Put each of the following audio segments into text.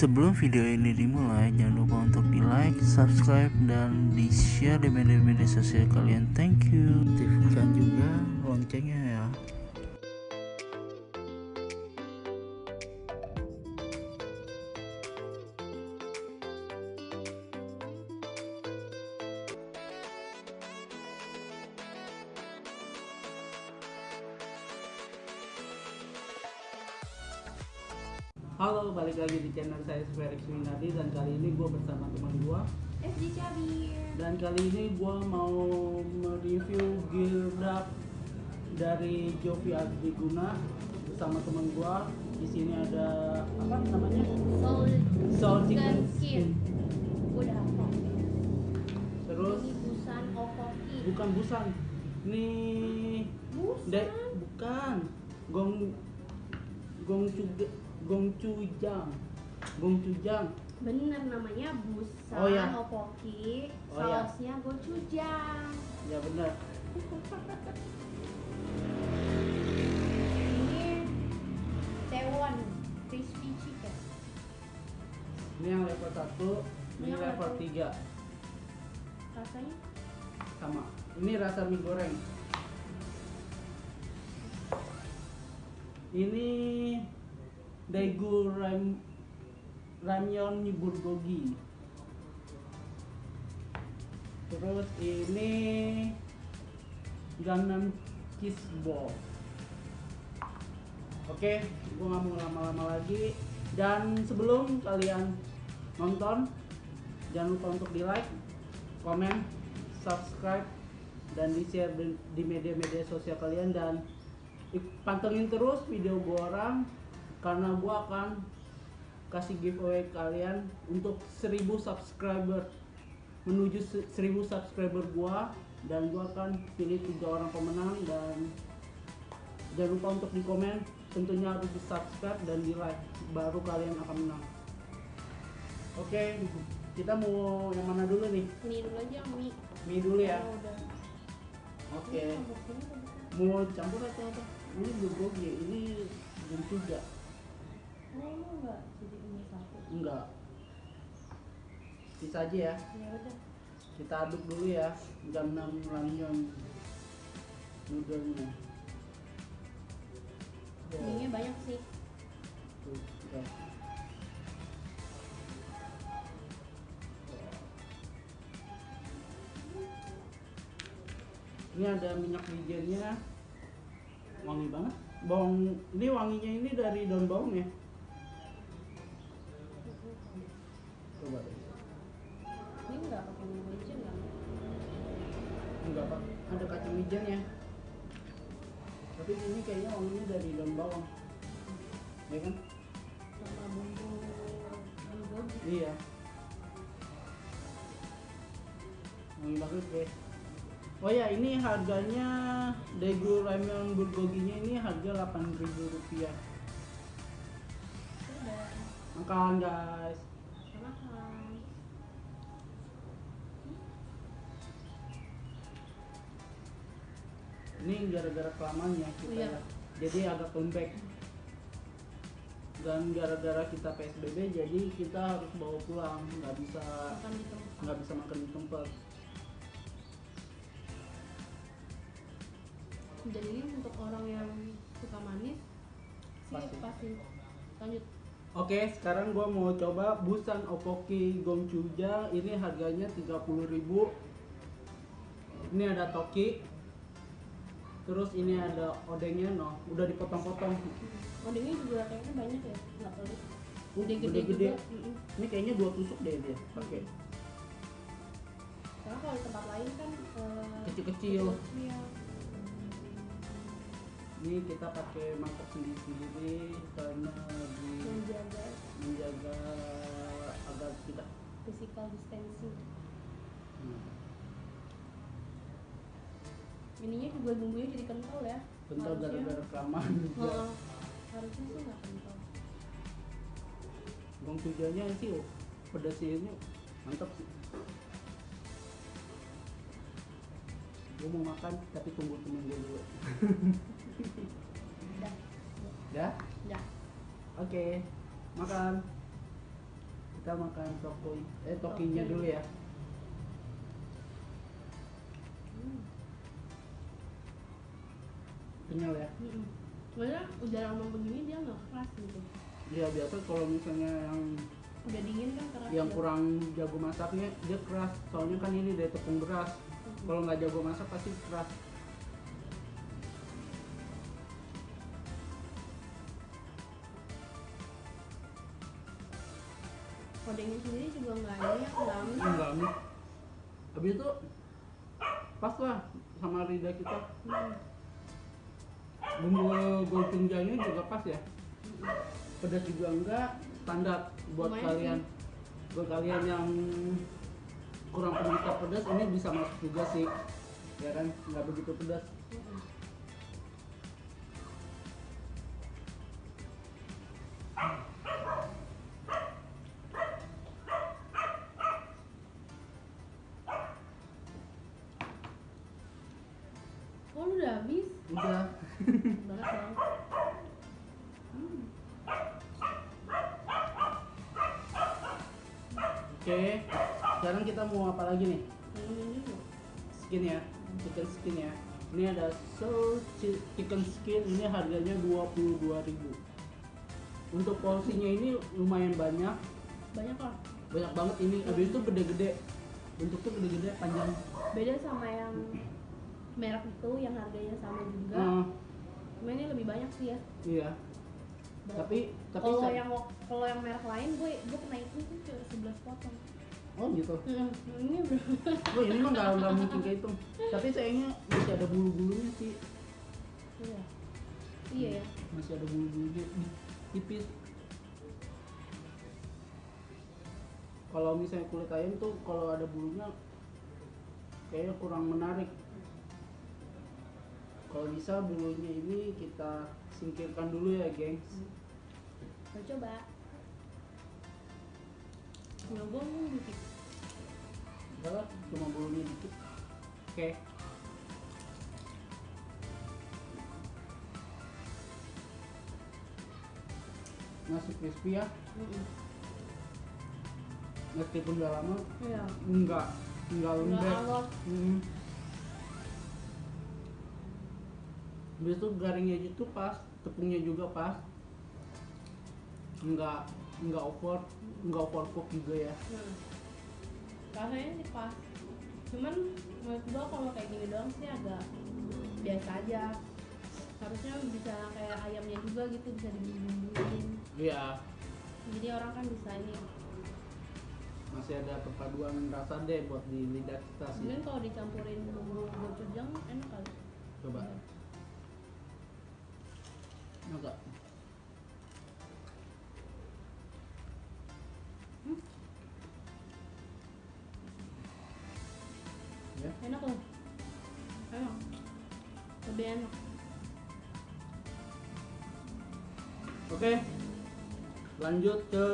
Sebelum video ini dimulai, jangan lupa untuk di like, subscribe, dan di share di media-media sosial kalian. Thank you. Aktifkan juga loncengnya ya. Halo, balik lagi di channel saya Felix Winardi dan kali ini gue bersama teman gue Cabir. Dan kali ini gue mau mereview gear duck dari Jovi Adiguna bersama teman gue di sini ada apa namanya? Soul Soul Chicken Skin Udah apa? terus? Ini busan Okoki. Bukan busan. Ini Busan? de- bukan. Gong gong cuga gong cujang gong cujang Bener namanya busan Oh, ya. Okoki Oh, ya. Sausnya gochujang ya benar Ini Taiwan Crispy Chicken. Ini yang level 1 ini level level- 3 Rasanya? Sama. Ini rasa mie goreng. Ini daegu ram ramyeon bulgogi terus ini gangnam cheese ball oke gua nggak mau lama-lama lagi. Dan sebelum kalian nonton jangan lupa untuk di like komen subscribe dan di share di, di media-media sosial kalian. Dan pantengin terus video gua orang karena gua akan kasih giveaway kalian untuk 1000 subscriber. Menuju se- 1000 subscriber gua dan gua akan pilih tiga orang pemenang dan jangan lupa untuk di komen tentunya harus di subscribe dan di like baru kalian akan menang. Oke kita mau yang mana dulu nih? Mie dulu aja mie mie dulu ya? Oh, oke. Bukan? mau campur atau apa? Ini bulgogi ini belum juga Oh lu enggak jadi mie satu enggak bisa aja ya Ya udah kita aduk dulu ya jam 6 ramyeon noodle-nya. Mie banyak sih Tuh, ya. Ini ada minyak wijennya, wangi banget. Bawang, ini wanginya ini dari daun bawang ya. Tapi ini kayaknya wanginya dari daun bawang, ya kan? Sama bumbu bulgogi Iya. Wangi banget guys. Oh ya, ini harganya Daegu Ramen Bulgoginya ini harga 8.000 rupiah. Udah Makan guys. Ini gara-gara kelamaan ya kita Iya. ya. Jadi agak lembek. Dan gara-gara kita PSBB jadi kita harus bawa pulang, nggak bisa nggak bisa makan di tempat. jadi ini untuk orang yang suka manis sih Pasti. pasti lanjut Oke, sekarang gua mau coba Busan Opoki Gongchuja. Ini harganya 30.000. Ini ada toki. Terus ini ada odengnya no, udah dipotong-potong. odengnya juga kayaknya banyak ya nggak pelit Uh, gede-gede gede-gede. juga Mm-mm. Ini kayaknya dua tusuk deh dia pakai. karena kalau di tempat lain kan eh, Kecil-kecil. iya Ini kita pakai mangkok sendiri-sendiri karena di menjaga menjaga agar tidak physical distancing hmm, ininya juga bumbunya jadi kental ya kental gara-gara kelamaan juga. Heeh. harusnya sih nggak kental Gongchujanya sih oh, pedasnya ini mantap sih. Gue mau makan tapi tunggu temen gue dulu. udah Ya? udah Oke. Makan. kita makan toko eh tokinya Toki. dulu ya Hmm. Kenyal ya. Soalnya udah lama begini dia nggak keras gitu. ya biasa kalau misalnya yang Udah dingin kan keras. yang ya. kurang jago masaknya dia keras soalnya kan ini dari tepung beras Mm-mm. kalau nggak jago masak pasti keras Kodengnya sendiri juga nggak ini nggak amis. enggak nih habis itu pas lah sama lidah kita Mm-mm. Bumbu gochujangnya juga pas ya? Pedas juga enggak standar buat Lumayan kalian. Buat kalian yang kurang penderita pedas ini bisa masuk juga sih. Ya kan? Nggak begitu pedas. Oh lu udah habis? udah Banget dong. Hmm. oke sekarang kita mau apa lagi nih? Skin ya chicken skin ya. Ini ada soul chi- chicken skin ini harganya 22.000 untuk porsinya ini lumayan banyak. Banyak lah. banyak banget ini habis itu gede-gede. Bentuknya gede-gede panjang. Beda sama yang merek itu yang harganya sama juga. Nah, Cuma ini lebih banyak sih ya. iya. Tapi tapi kalau yang kalau yang merek lain gue gue pernah itu tuh cuma 11 potong. Oh gitu Hmm, ini oh ini mah nggak nggak mungkin kayak itu tapi sayangnya masih ada bulu-bulunya sih Iya. Iya ya. masih ada bulu-bulunya di- tipis kalau misalnya kulit ayam tuh kalau ada bulunya kayaknya kurang menarik kalau bisa bulunya ini kita singkirkan dulu ya gengs coba. Nyobong dikit. Lah cuma bulunya dikit. Oke. Masih crispy ya? Mm-mm. meskipun udah lama? Iya. enggak. Enggak Nggak lembek. hmm. Habis itu garingnya itu pas. Tepungnya juga pas. Enggak. Enggak over. Enggak overcook juga ya. Nah. Rasanya sih pas. Cuman menurut gue kalau kayak gini doang sih agak biasa aja. Harusnya bisa kayak ayamnya juga gitu bisa dibumbuin. iya Jadi orang kan bisa ini. masih ada perpaduan rasa deh buat di lidah kita sih Mungkin kalau dicampurin bumbu gochujang enak kali. coba enggak enak loh. Enak. Lebih enak. oke lanjut ke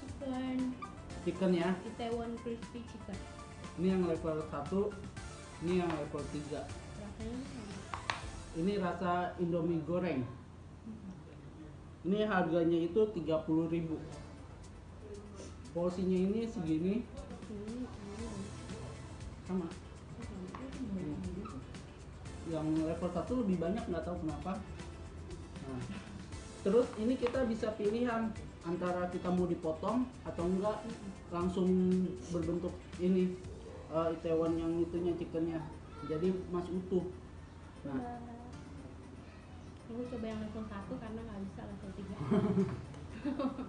Chicken. chicken ya Itaewon crispy chicken. ini yang level 1 ini yang level 3 Rasanya ini rasa indomie goreng ini harganya itu 30.000 porsinya ini segini ini sama yang level 1 lebih banyak nggak tahu kenapa. Nah, terus ini kita bisa pilihan antara kita mau dipotong atau enggak langsung berbentuk ini eh, Itaewon yang itunya chickennya. Jadi masih utuh nah. Aku coba yang level 1 karena nggak bisa level 3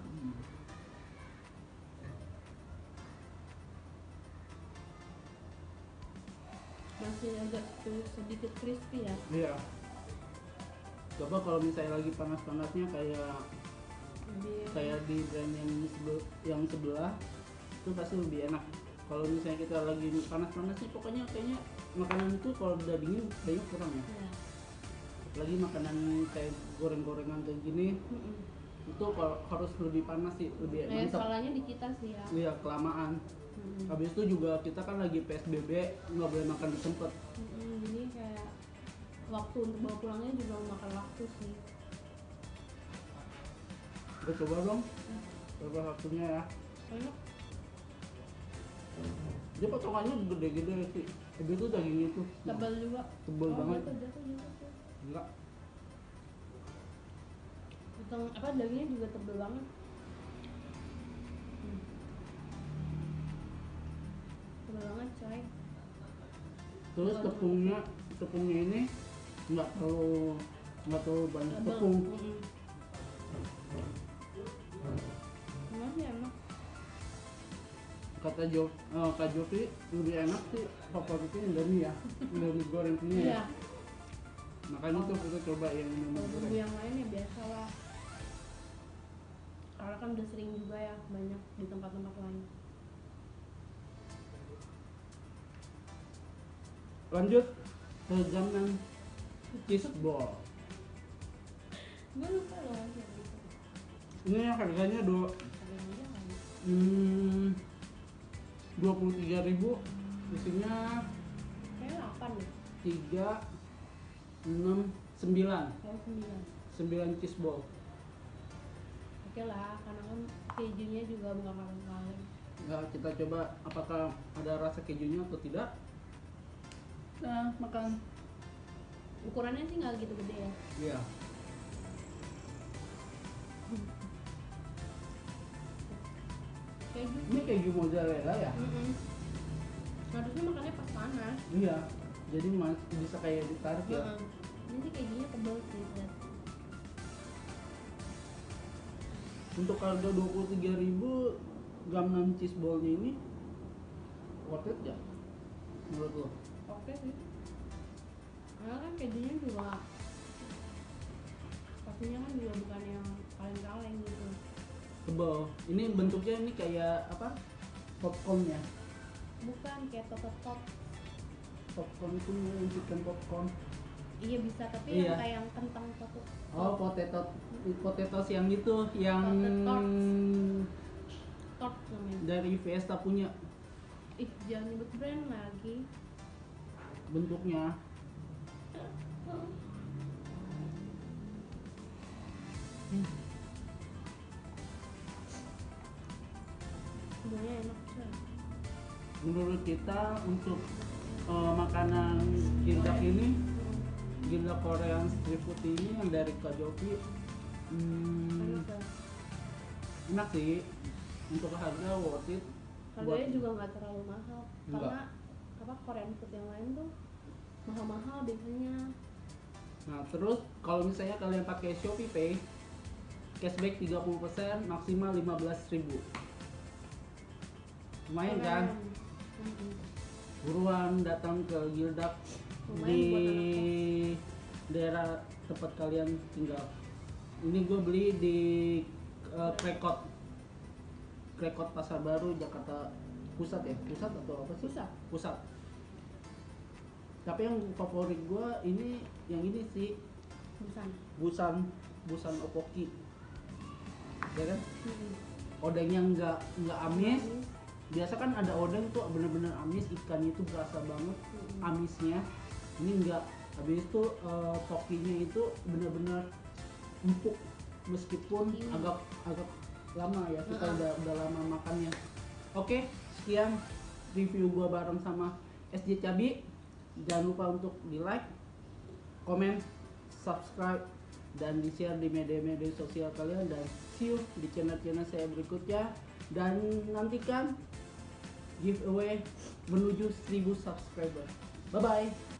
Masih agak sedikit crispy ya. Iya. Coba kalau misalnya lagi panas-panasnya kayak Lebih kayak di brand yang sebel- yang sebelah itu pasti lebih enak. Kalau misalnya kita lagi panas-panasnya pokoknya kayaknya makanan itu kalau udah dingin kayaknya kurang ya. Ya. lagi makanan kayak goreng-gorengan kayak gini Mm-mm. itu kalau harus lebih panas sih lebih Nah, mantap salahnya di kita sih ya. Iya kelamaan Mm-mm. habis itu juga kita kan lagi psbb nggak boleh makan di tempat. Mm-mm, Jadi kayak waktu untuk bawa pulangnya juga memakan waktu sih. Udah coba dong coba satunya ya. Enak dia potongannya gede-gede sih. Gede tuh daging itu tebal juga. Tebel Oh, banget. jatuh, jatuh, jatuh, jatuh. enggak. Potong apa dagingnya juga tebel banget banget coy. Terus tepungnya tepungnya ini nggak terlalu nggak terlalu banyak tebel tepung. Emang sih enak kata Jo eh, kak Jovi lebih enak sih favoritnya Indomie ya Indomie goreng punya ya. Iya. Makanya tuh kita coba yang Indomie goreng. Yang lain ya biasa lah. Karena kan udah sering juga ya banyak di tempat-tempat lain lanjut. Ke jaman cheese ball gue lupa loh gitu. Ini harganya dua hmm, dua puluh tiga ribu. Isinya kayak 8 deh. tiga enam sembilan. 9 sembilan. Cheese ball oke lah karena kan kejunya juga bukan kaleng-kaleng kita coba apakah ada rasa kejunya atau tidak nah makan. Ukurannya sih nggak gitu gede ya? Iya. Keju. Ini keju mozzarella ya? Mm-mm. harusnya makannya pas panas. Iya. Jadi mas bisa kayak ditarik ya? Heeh. ini sih kejunya tebel sih lihat untuk harga dua puluh tiga ribu gram 6 cheese ballnya ini worth it ya menurut lo oke. Sih karena kan kejunya juga pastinya kan juga bukan yang kaleng-kaleng gitu. Tebal. Ini bentuknya ini kayak apa? Popcorn ya bukan kayak tot-tot popcorn itu chicken popcorn. Iya bisa tapi Iya. yang kayak yang kentang tot oh potato potatoes yang itu yang Potato tot namanya dari Fiesta punya. Ih jangan nyebut brand lagi bentuknya. Hmm. enak menurut kita untuk eh, makanan gildak ini gildak Korean street food ini yang dari Kak Jovi hmm, enak sih. Untuk harga worth it. Harganya juga nggak terlalu mahal. Nggak. karena apa Korean food yang lain tuh mahal-mahal biasanya Nah, terus kalau misalnya kalian pakai Shopee Pay, cashback 30%, maksimal 15.000. Lumayan kan? Buruan datang ke Gildak di daerah tempat kalian tinggal. Ini gue beli di uh, Krekot. Krekot Pasar Baru Jakarta Pusat ya? Pusat atau apa sih? Pusat. Pusat. Tapi yang favorit gue ini yang ini sih. Busan. Busan busan opoki. Ya kan? Mm-mm. odengnya nggak nggak amis. Biasa kan ada odeng tuh bener-bener amis ikannya itu berasa banget Mm-mm. amisnya. Ini enggak habis itu pokinya itu bener-bener empuk. Meskipun Ini. agak agak lama ya kita udah udah lama makannya. Oke sekian review gua bareng sama SJ Cabi jangan lupa untuk di like komen subscribe dan di share di media-media sosial kalian. Dan see you di channel-channel saya berikutnya. Dan nantikan giveaway menuju 1000 subscriber. Bye bye